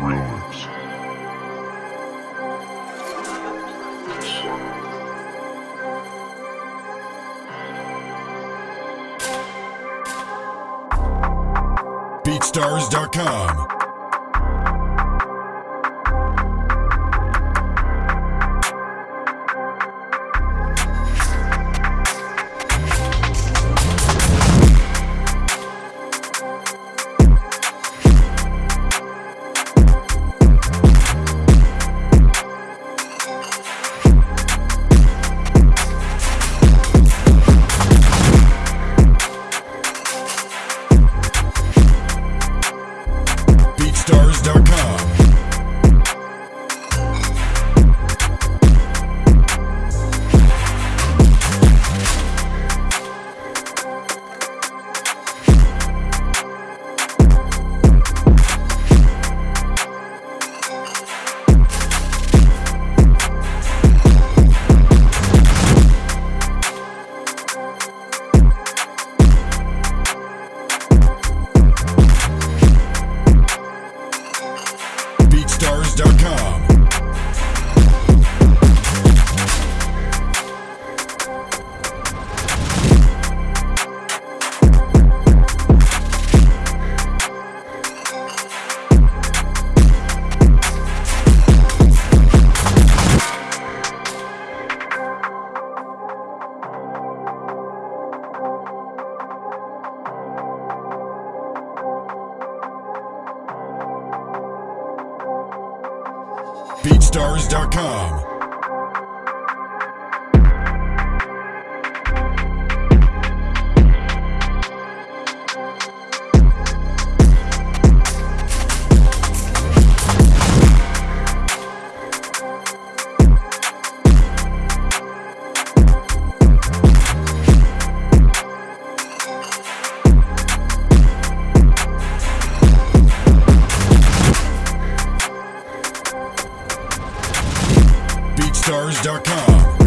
Drillers. BeatStars.com. BeatStars.com. BeatStars.com. BeatStars.com. BeatStars.com.